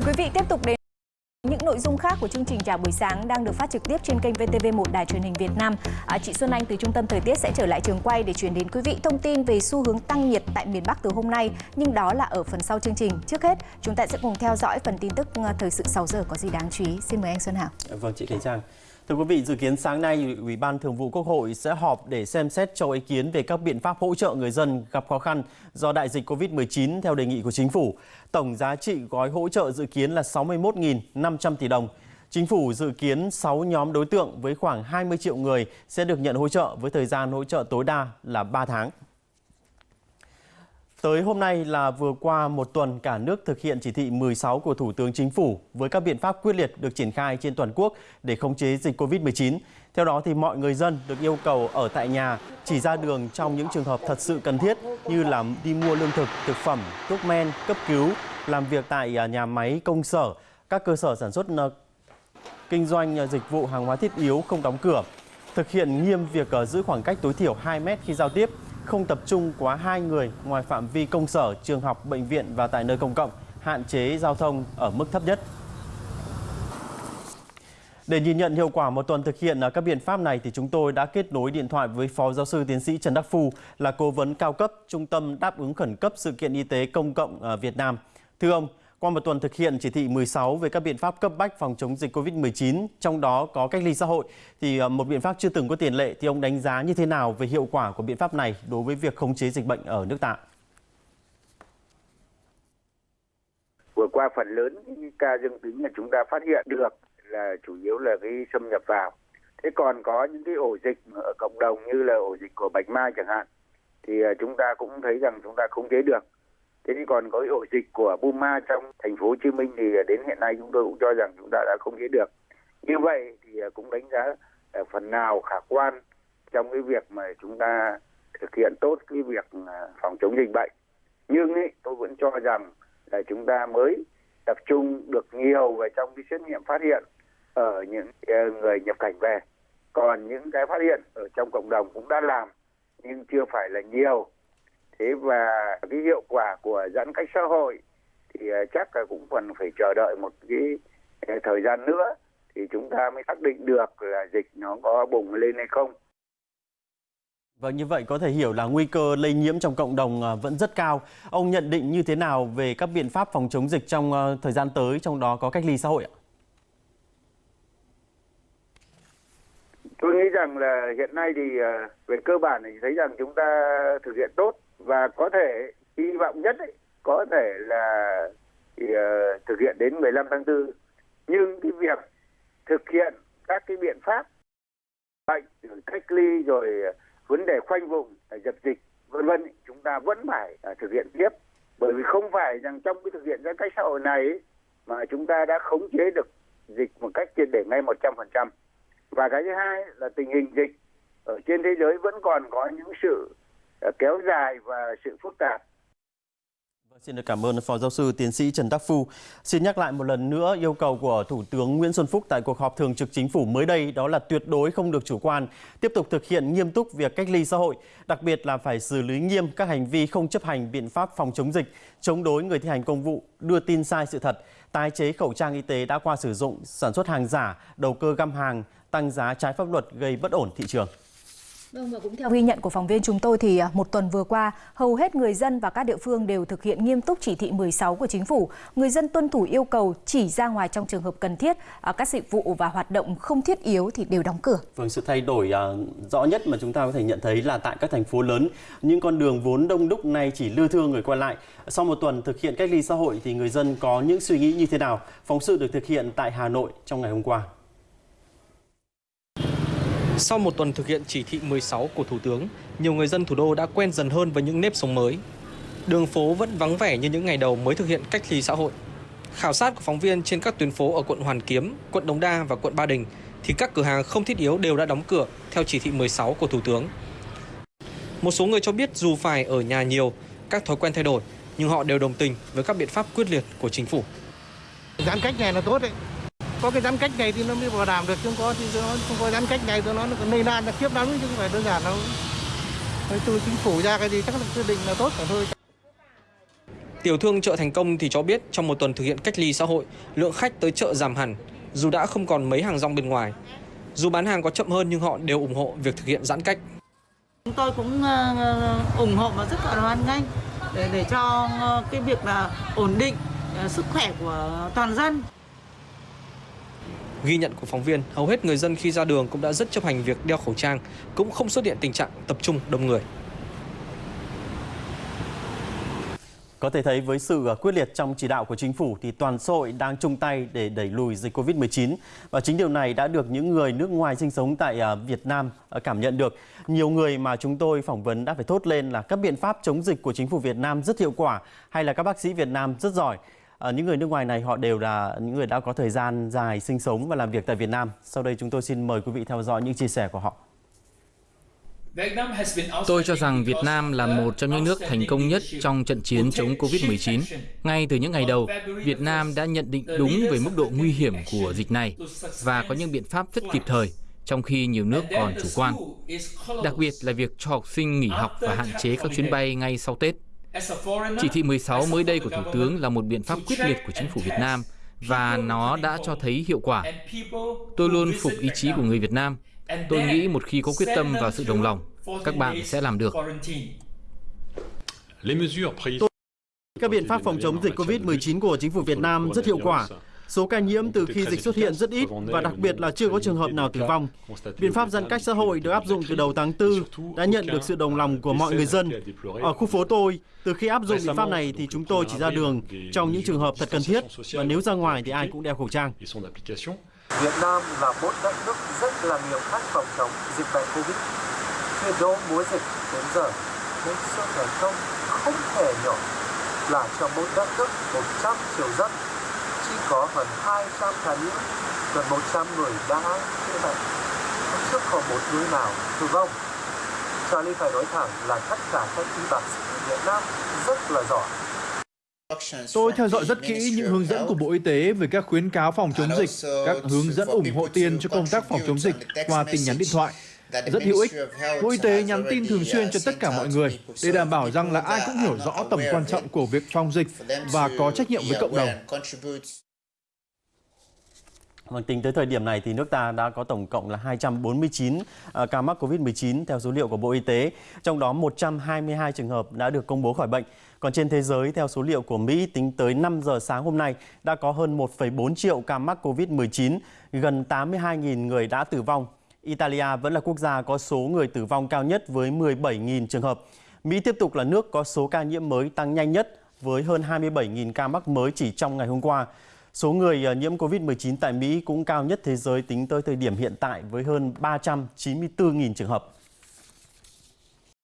Mời quý vị tiếp tục đến những nội dung khác của chương trình chào buổi sáng đang được phát trực tiếp trên kênh VTV1 Đài truyền hình Việt Nam. À, chị Xuân Anh từ Trung tâm Thời tiết sẽ trở lại trường quay để chuyển đến quý vị thông tin về xu hướng tăng nhiệt tại miền Bắc từ hôm nay, nhưng đó là ở phần sau chương trình. Trước hết, chúng ta sẽ cùng theo dõi phần tin tức à, thời sự 6 giờ có gì đáng chú ý. Xin mời anh Xuân Hảo. Vâng, chị Khánh Trang. Thưa quý vị, dự kiến sáng nay, Ủy ban Thường vụ Quốc hội sẽ họp để xem xét cho ý kiến về các biện pháp hỗ trợ người dân gặp khó khăn do đại dịch COVID-19 theo đề nghị của chính phủ. Tổng giá trị gói hỗ trợ dự kiến là 61.500 tỷ đồng. Chính phủ dự kiến 6 nhóm đối tượng với khoảng 20 triệu người sẽ được nhận hỗ trợ với thời gian hỗ trợ tối đa là 3 tháng. Tới hôm nay là vừa qua một tuần cả nước thực hiện chỉ thị 16 của Thủ tướng Chính phủ với các biện pháp quyết liệt được triển khai trên toàn quốc để khống chế dịch COVID-19. Theo đó thì mọi người dân được yêu cầu ở tại nhà, chỉ ra đường trong những trường hợp thật sự cần thiết như là đi mua lương thực, thực phẩm, thuốc men, cấp cứu, làm việc tại à, nhà máy, công sở, các cơ sở sản xuất ờ, kinh doanh ờ, dịch vụ hàng hóa thiết yếu không đóng cửa. Thực hiện nghiêm việc ờ, giữ khoảng cách tối thiểu 2 mét khi giao tiếp, không tập trung quá hai người ngoài phạm vi công sở, trường học, bệnh viện và tại nơi công cộng, hạn chế giao thông ở mức thấp nhất. Để nhìn nhận hiệu quả một tuần thực hiện các biện pháp này thì chúng tôi đã kết nối điện thoại với Phó Giáo sư Tiến sĩ Trần Đắc Phu là cố vấn cao cấp Trung tâm đáp ứng khẩn cấp sự kiện y tế công cộng ở Việt Nam. Thưa ông, qua một tuần thực hiện chỉ thị 16 về các biện pháp cấp bách phòng chống dịch COVID-19, trong đó có cách ly xã hội, thì ờ, một biện pháp chưa từng có tiền lệ, thì ông đánh giá như thế nào về hiệu quả của biện pháp này đối với việc khống chế dịch bệnh ở nước ta? Vừa qua phần lớn những ca dương tính là chúng ta phát hiện được là chủ yếu là cái xâm nhập vào. Thế còn có những cái ổ dịch ở cộng đồng như là ổ dịch của Bạch Mai chẳng hạn, thì ờ, chúng ta cũng thấy rằng chúng ta khống chế được thế thì còn có cái ổ dịch của Buma trong thành phố Hồ Chí Minh thì đến hiện nay chúng tôi cũng cho rằng chúng ta đã không chế được. Như vậy thì à, cũng đánh giá à, phần nào khả quan trong cái việc mà chúng ta thực hiện tốt cái việc à, phòng chống dịch bệnh. Nhưng ấy, tôi vẫn cho rằng là chúng ta mới tập trung được nhiều về trong cái xét nghiệm phát hiện ở những người nhập cảnh về. Còn những cái phát hiện ở trong cộng đồng cũng đã làm nhưng chưa phải là nhiều thế và cái hiệu quả của giãn cách xã hội thì ờ, chắc là cũng còn phải chờ đợi một cái ờ, thời gian nữa thì chúng ta mới xác định được là dịch nó có bùng lên hay không. Vâng, như vậy có thể hiểu là nguy cơ lây nhiễm trong cộng đồng ờ, vẫn rất cao. Ông nhận định như thế nào về các biện pháp phòng chống dịch trong thời gian tới, trong đó có cách ly xã hội ạ? Tôi nghĩ rằng là hiện nay thì về cơ bản thì thấy rằng chúng ta thực hiện tốt và có thể hy vọng nhất ấy, có thể là thì, uh, thực hiện đến 15 tháng 4 nhưng cái việc thực hiện các cái biện pháp bệnh cách ly rồi vấn đề khoanh vùng dập dịch vân vân chúng ta vẫn phải uh, thực hiện tiếp bởi vì không phải rằng trong cái thực hiện giãn cách xã hội này ấy, mà chúng ta đã khống chế được dịch một cách triệt để ngay 100%. Và cái thứ hai là tình hình dịch ở trên thế giới vẫn còn có những sự Ờ, kéo dài và sự phức tạp. Vâng, xin được cảm ơn Phó Giáo sư Tiến sĩ Trần Đắc Phu. Xin nhắc lại một lần nữa yêu cầu của Thủ tướng Nguyễn Xuân Phúc tại cuộc họp thường trực chính phủ mới đây đó là tuyệt đối không được chủ quan, tiếp tục thực hiện nghiêm túc việc cách ly xã hội, đặc biệt là phải xử lý nghiêm các hành vi không chấp hành biện pháp phòng chống dịch, chống đối người thi hành công vụ, đưa tin sai sự thật, tái chế khẩu trang y tế đã qua sử dụng, sản xuất hàng giả, đầu cơ găm hàng, tăng giá trái pháp luật gây bất ổn thị trường. Vâng và cũng theo ghi nhận của phóng viên chúng tôi thì à, một tuần vừa qua, hầu hết người dân và các địa phương đều thực hiện nghiêm túc chỉ thị 16 của chính phủ. Người dân tuân thủ yêu cầu chỉ ra ngoài trong trường hợp cần thiết, à, các dịch vụ và hoạt động không thiết yếu thì đều đóng cửa. Vâng, sự thay đổi uh, rõ nhất mà chúng ta có thể nhận thấy là tại các thành phố lớn, những con đường vốn đông đúc này chỉ lưu thương người qua lại. Sau một tuần thực hiện cách ly xã hội thì người dân có những suy nghĩ như thế nào? Phóng sự được thực hiện tại Hà Nội trong ngày hôm qua. Sau một tuần thực hiện chỉ thị 16 của Thủ tướng, nhiều người dân thủ đô đã quen dần hơn với những nếp sống mới. Đường phố vẫn vắng vẻ như những ngày đầu mới thực hiện cách ly xã hội. Khảo sát của phóng viên trên các tuyến phố ở quận Hoàn Kiếm, quận Đống Đa và quận Ba Đình thì các cửa hàng không thiết yếu đều đã đóng cửa theo chỉ thị 16 của Thủ tướng. Một số người cho biết dù phải ở nhà nhiều, các thói quen thay đổi, nhưng họ đều đồng tình với các biện pháp quyết liệt của chính phủ. Giãn cách này là tốt đấy, có cái giãn cách này thì nó mới bảo đảm được chứ không có thì nó không có giãn cách này thì nó còn lây lan là khiếp lắm chứ không phải đơn giản đâu từ chính phủ ra cái gì chắc là quyết định là tốt cả thôi Tiểu thương chợ Thành Công thì cho biết trong một tuần thực hiện cách ly xã hội, lượng khách tới chợ giảm hẳn, dù đã không còn mấy hàng rong bên ngoài. Dù bán hàng có chậm hơn nhưng họ đều ủng hộ việc thực hiện giãn cách. Chúng tôi cũng ờ, ủng hộ và rất là hoan nghênh để để cho ờ, cái việc là ổn định ờ, sức khỏe của toàn dân. Ghi nhận của phóng viên, hầu hết người dân khi ra đường cũng đã rất chấp hành việc đeo khẩu trang, cũng không xuất hiện tình trạng tập trung đông người. Có thể thấy với sự à, quyết liệt trong chỉ đạo của chính phủ thì toàn xã hội đang chung tay để đẩy lùi dịch Covid-19 và chính điều này đã được những người nước ngoài sinh sống tại à, Việt Nam à, cảm nhận được. Nhiều người mà chúng tôi phỏng vấn đã phải thốt lên là các biện pháp chống dịch của chính phủ Việt Nam rất hiệu quả hay là các bác sĩ Việt Nam rất giỏi. À, những người nước ngoài này họ đều là những người đã có thời gian dài sinh sống và làm việc tại Việt Nam. Sau đây chúng tôi xin mời quý vị theo dõi những chia sẻ của họ. Tôi cho rằng Việt Nam là một trong những nước thành công nhất trong trận chiến chống Covid-19. Ngay từ những ngày đầu, Việt Nam đã nhận định đúng về mức độ nguy hiểm của dịch này và có những biện pháp rất kịp thời, trong khi nhiều nước còn chủ quan. Đặc biệt là việc cho học sinh nghỉ học và hạn chế các chuyến bay ngay sau Tết. Chỉ thị 16 mới đây của Thủ tướng là một biện pháp quyết liệt của chính phủ Việt Nam và nó đã cho thấy hiệu quả. Tôi luôn phục ý chí của người Việt Nam Tôi nghĩ một khi có quyết tâm và sự đồng lòng, các bạn sẽ làm được. Các biện pháp phòng chống dịch COVID-19 của chính phủ Việt Nam rất hiệu quả. Số ca nhiễm từ khi dịch xuất hiện rất ít và đặc biệt là chưa có trường hợp nào tử vong. Biện pháp giãn cách xã hội được áp dụng từ đầu tháng 4 đã nhận được sự đồng lòng của mọi người dân. Ở khu phố tôi, từ khi áp dụng biện pháp này thì chúng tôi chỉ ra đường trong những trường hợp thật cần thiết và nếu ra ngoài thì ai cũng đeo khẩu trang. Việt Nam là một đất nước rất là nhiều cách phòng chống dịch bệnh Covid. Từ đó mùa dịch đến giờ, nên sự thành công không thể nhỏ là cho mỗi đất nước 100 triệu dân chỉ có gần 200 ca nhiễm, gần 100 người đã chữa bệnh. Chưa có một người nào tử vong. Charlie phải nói thẳng là tất cả các y bác sĩ Việt Nam rất là giỏi. Tôi theo dõi rất kỹ những hướng dẫn của Bộ Y tế về các khuyến cáo phòng chống dịch, các hướng dẫn ủng hộ tiền cho công tác phòng chống dịch qua tin nhắn điện thoại. Rất hữu ích. Bộ Y tế nhắn tin thường xuyên cho tất cả mọi người để đảm bảo rằng là ai cũng hiểu rõ tầm quan trọng của việc phòng dịch và có trách nhiệm với cộng đồng. Vâng, tính tới thời điểm này thì nước ta đã có tổng cộng là 249 à, ca mắc Covid-19 theo số liệu của Bộ Y tế, trong đó 122 trường hợp đã được công bố khỏi bệnh. Còn trên thế giới, theo số liệu của Mỹ, tính tới 5 giờ sáng hôm nay, đã có hơn 1,4 triệu ca mắc COVID-19, gần 82.000 người đã tử vong. Italia vẫn là quốc gia có số người tử vong cao nhất với 17.000 trường hợp. Mỹ tiếp tục là nước có số ca nhiễm mới tăng nhanh nhất với hơn 27.000 ca mắc mới chỉ trong ngày hôm qua. Số người ờ, nhiễm COVID-19 tại Mỹ cũng cao nhất thế giới tính tới thời điểm hiện tại với hơn 394.000 trường hợp.